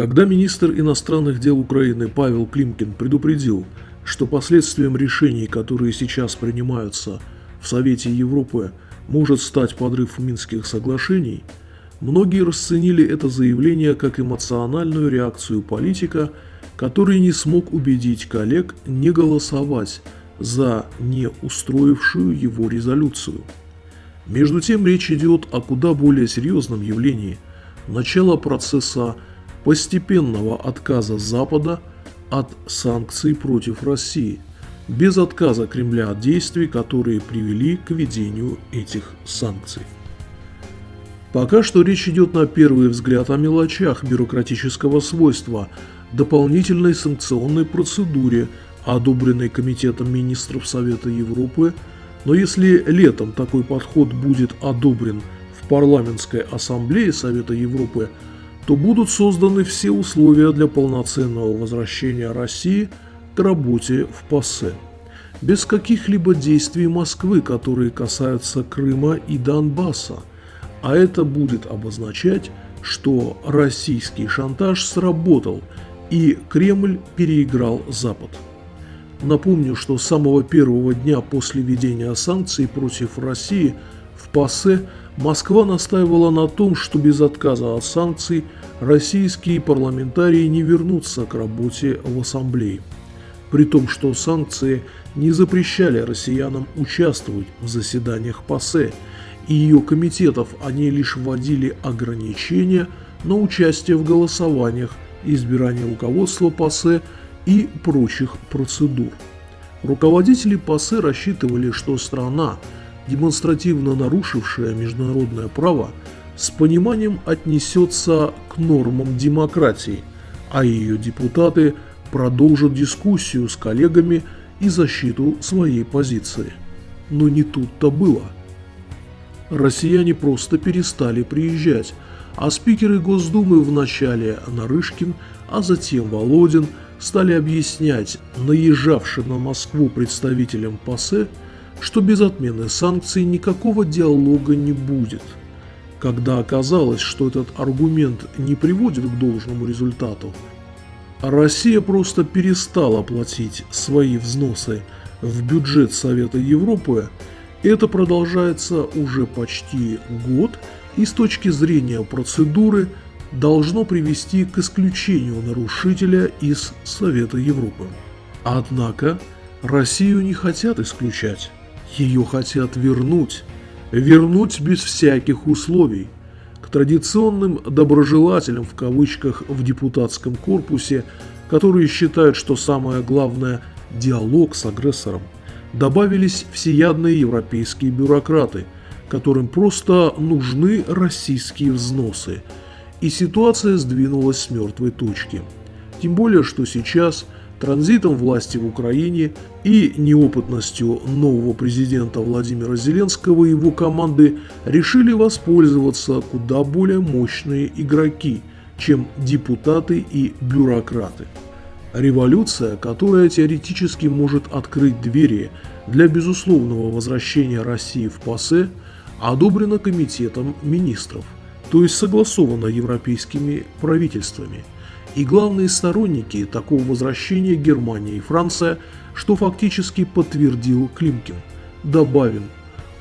Когда министр иностранных дел Украины Павел Климкин предупредил, что последствием решений, которые сейчас принимаются в Совете Европы, может стать подрыв Минских соглашений, многие расценили это заявление как эмоциональную реакцию политика, который не смог убедить коллег не голосовать за не устроившую его резолюцию. Между тем речь идет о куда более серьезном явлении – начало процесса постепенного отказа Запада от санкций против России, без отказа Кремля от действий, которые привели к введению этих санкций. Пока что речь идет на первый взгляд о мелочах бюрократического свойства, дополнительной санкционной процедуре, одобренной Комитетом министров Совета Европы, но если летом такой подход будет одобрен в парламентской ассамблее Совета Европы – то будут созданы все условия для полноценного возвращения России к работе в ПАСЕ. Без каких-либо действий Москвы, которые касаются Крыма и Донбасса. А это будет обозначать, что российский шантаж сработал и Кремль переиграл Запад. Напомню, что с самого первого дня после введения санкций против России в ПАСЕ Москва настаивала на том, что без отказа от санкций российские парламентарии не вернутся к работе в Ассамблее. При том, что санкции не запрещали россиянам участвовать в заседаниях ПАСЕ, и ее комитетов они лишь вводили ограничения на участие в голосованиях, избирание руководства ПАСЕ и прочих процедур. Руководители ПАСЕ рассчитывали, что страна – демонстративно нарушившая международное право, с пониманием отнесется к нормам демократии, а ее депутаты продолжат дискуссию с коллегами и защиту своей позиции. Но не тут-то было. Россияне просто перестали приезжать, а спикеры Госдумы вначале Нарышкин, а затем Володин стали объяснять наезжавшим на Москву представителям ПАСЕ, что без отмены санкций никакого диалога не будет. Когда оказалось, что этот аргумент не приводит к должному результату, Россия просто перестала платить свои взносы в бюджет Совета Европы, это продолжается уже почти год и с точки зрения процедуры должно привести к исключению нарушителя из Совета Европы. Однако Россию не хотят исключать. Ее хотят вернуть. Вернуть без всяких условий. К традиционным «доброжелателям» в кавычках в депутатском корпусе, которые считают, что самое главное – диалог с агрессором, добавились всеядные европейские бюрократы, которым просто нужны российские взносы. И ситуация сдвинулась с мертвой точки. Тем более, что сейчас – транзитом власти в Украине и неопытностью нового президента Владимира Зеленского и его команды решили воспользоваться куда более мощные игроки, чем депутаты и бюрократы. Революция, которая теоретически может открыть двери для безусловного возвращения России в ПАСЕ, одобрена Комитетом министров, то есть согласована европейскими правительствами – и главные сторонники такого возвращения Германия и Франция, что фактически подтвердил Климкин. Добавим,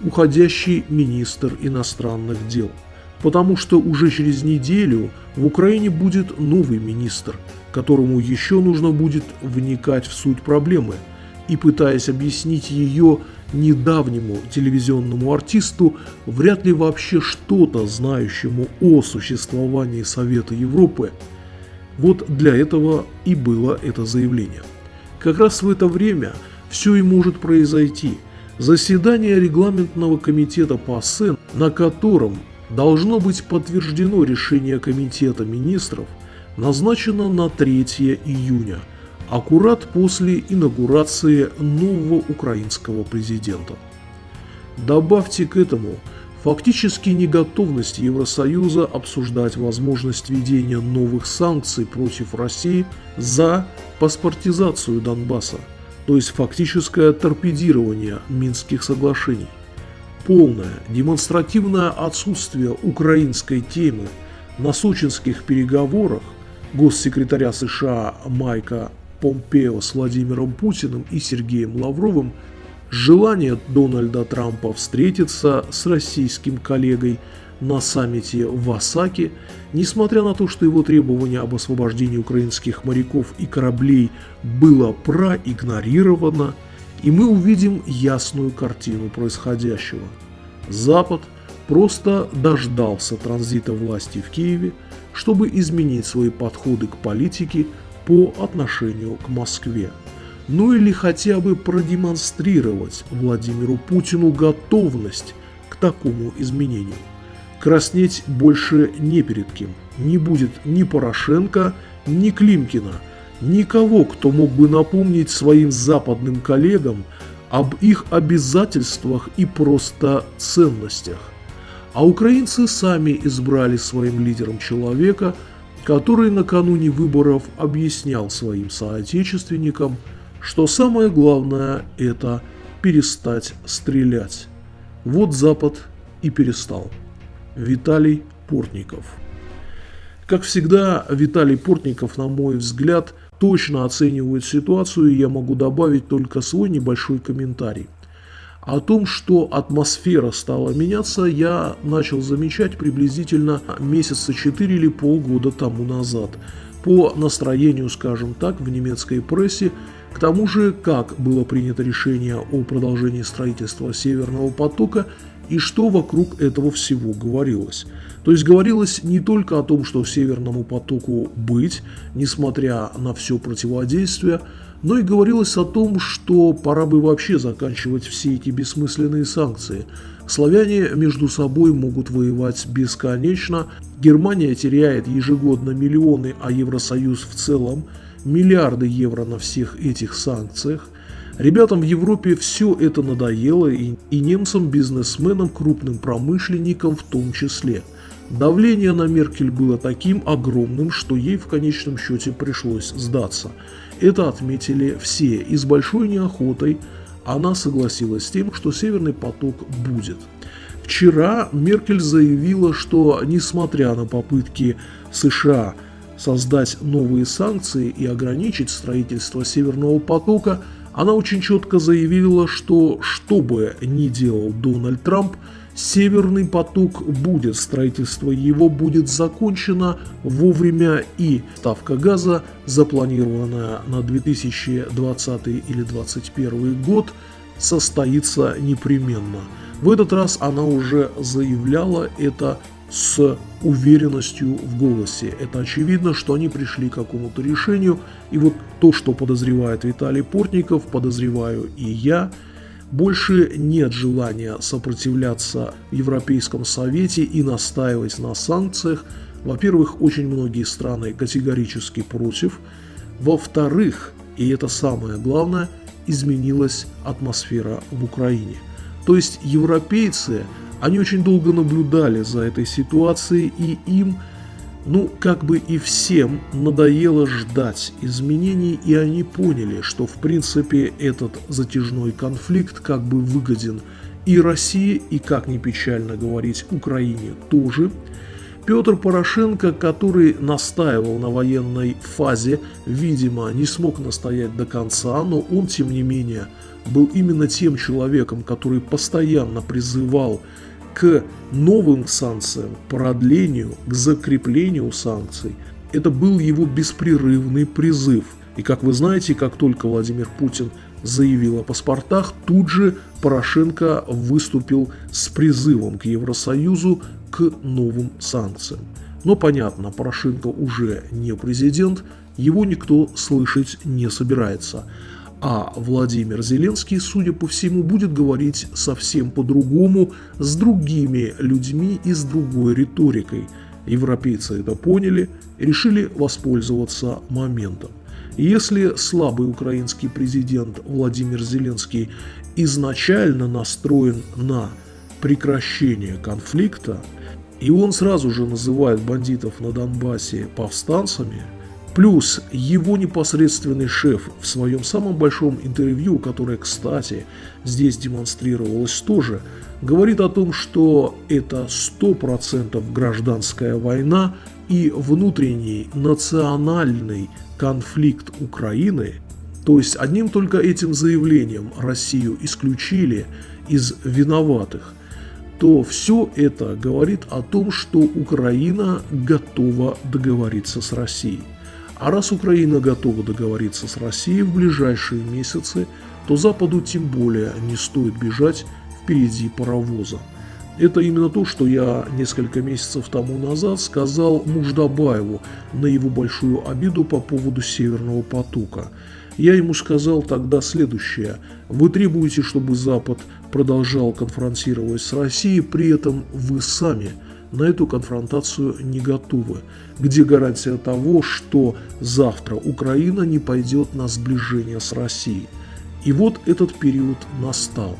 уходящий министр иностранных дел. Потому что уже через неделю в Украине будет новый министр, которому еще нужно будет вникать в суть проблемы и пытаясь объяснить ее недавнему телевизионному артисту, вряд ли вообще что-то знающему о существовании Совета Европы, вот для этого и было это заявление. Как раз в это время все и может произойти. Заседание регламентного комитета по СЭН, на котором должно быть подтверждено решение комитета министров, назначено на 3 июня, аккурат после инаугурации нового украинского президента. Добавьте к этому – Фактически неготовность Евросоюза обсуждать возможность введения новых санкций против России за паспортизацию Донбасса, то есть фактическое торпедирование Минских соглашений. Полное демонстративное отсутствие украинской темы на сочинских переговорах госсекретаря США Майка Помпео с Владимиром Путиным и Сергеем Лавровым желание Дональда Трампа встретиться с российским коллегой на саммите в Осаке, несмотря на то, что его требование об освобождении украинских моряков и кораблей было проигнорировано, и мы увидим ясную картину происходящего. Запад просто дождался транзита власти в Киеве, чтобы изменить свои подходы к политике по отношению к Москве. Ну или хотя бы продемонстрировать Владимиру Путину готовность к такому изменению. Краснеть больше не перед кем. Не будет ни Порошенко, ни Климкина, никого, кто мог бы напомнить своим западным коллегам об их обязательствах и просто ценностях. А украинцы сами избрали своим лидером человека – который накануне выборов объяснял своим соотечественникам, что самое главное – это перестать стрелять. Вот Запад и перестал. Виталий Портников. Как всегда, Виталий Портников, на мой взгляд, точно оценивает ситуацию, и я могу добавить только свой небольшой комментарий. О том, что атмосфера стала меняться, я начал замечать приблизительно месяца 4 или полгода тому назад. По настроению, скажем так, в немецкой прессе, к тому же, как было принято решение о продолжении строительства Северного потока и что вокруг этого всего говорилось. То есть говорилось не только о том, что Северному потоку быть, несмотря на все противодействие, но и говорилось о том, что пора бы вообще заканчивать все эти бессмысленные санкции. Славяне между собой могут воевать бесконечно, Германия теряет ежегодно миллионы, а Евросоюз в целом миллиарды евро на всех этих санкциях. Ребятам в Европе все это надоело, и, и немцам, бизнесменам, крупным промышленникам в том числе. Давление на Меркель было таким огромным, что ей в конечном счете пришлось сдаться. Это отметили все, и с большой неохотой она согласилась с тем, что Северный поток будет. Вчера Меркель заявила, что несмотря на попытки США создать новые санкции и ограничить строительство Северного потока, она очень четко заявила, что что бы ни делал Дональд Трамп – Северный поток будет, строительство его будет закончено вовремя и ставка газа, запланированная на 2020 или 2021 год, состоится непременно. В этот раз она уже заявляла это с уверенностью в голосе. Это очевидно, что они пришли к какому-то решению. И вот то, что подозревает Виталий Портников, подозреваю и я – больше нет желания сопротивляться в Европейском Совете и настаивать на санкциях. Во-первых, очень многие страны категорически против. Во-вторых, и это самое главное, изменилась атмосфера в Украине. То есть европейцы, они очень долго наблюдали за этой ситуацией и им ну, как бы и всем надоело ждать изменений, и они поняли, что в принципе этот затяжной конфликт как бы выгоден и России, и, как ни печально говорить, Украине тоже. Петр Порошенко, который настаивал на военной фазе, видимо, не смог настоять до конца, но он, тем не менее, был именно тем человеком, который постоянно призывал к новым санкциям, продлению, к закреплению санкций. Это был его беспрерывный призыв. И как вы знаете, как только Владимир Путин заявил о паспортах, тут же Порошенко выступил с призывом к Евросоюзу к новым санкциям. Но понятно, Порошенко уже не президент, его никто слышать не собирается. А Владимир Зеленский, судя по всему, будет говорить совсем по-другому, с другими людьми и с другой риторикой. Европейцы это поняли решили воспользоваться моментом. если слабый украинский президент Владимир Зеленский изначально настроен на прекращение конфликта, и он сразу же называет бандитов на Донбассе повстанцами – Плюс его непосредственный шеф в своем самом большом интервью, которое, кстати, здесь демонстрировалось тоже, говорит о том, что это 100% гражданская война, и внутренний национальный конфликт Украины, то есть одним только этим заявлением Россию исключили из виноватых, то все это говорит о том, что Украина готова договориться с Россией. А раз Украина готова договориться с Россией в ближайшие месяцы, то Западу тем более не стоит бежать впереди паровоза. Это именно то, что я несколько месяцев тому назад сказал Муждабаеву на его большую обиду по поводу Северного потока. Я ему сказал тогда следующее. Вы требуете, чтобы Запад продолжал конфронтировать с Россией, при этом вы сами на эту конфронтацию не готовы. Где гарантия того, что завтра Украина не пойдет на сближение с Россией? И вот этот период настал.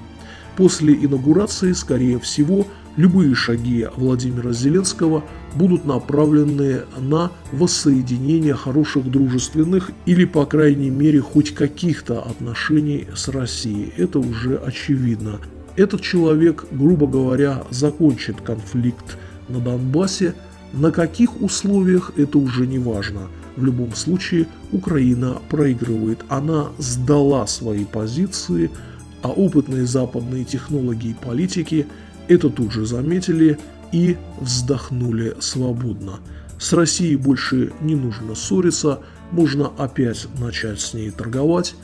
После инаугурации, скорее всего, любые шаги Владимира Зеленского будут направлены на воссоединение хороших дружественных или, по крайней мере, хоть каких-то отношений с Россией. Это уже очевидно. Этот человек, грубо говоря, закончит конфликт на Донбассе. На каких условиях это уже не важно. В любом случае Украина проигрывает. Она сдала свои позиции – а опытные западные технологи и политики это тут же заметили и вздохнули свободно. С Россией больше не нужно ссориться, можно опять начать с ней торговать,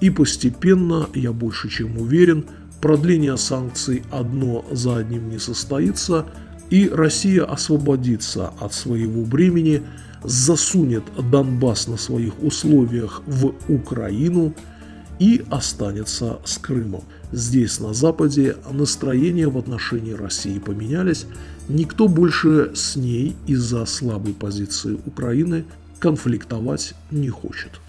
и постепенно, я больше чем уверен, продление санкций одно за одним не состоится, и Россия освободится от своего бремени, засунет Донбасс на своих условиях в Украину – и останется с Крымом. Здесь, на Западе, настроения в отношении России поменялись. Никто больше с ней из-за слабой позиции Украины конфликтовать не хочет.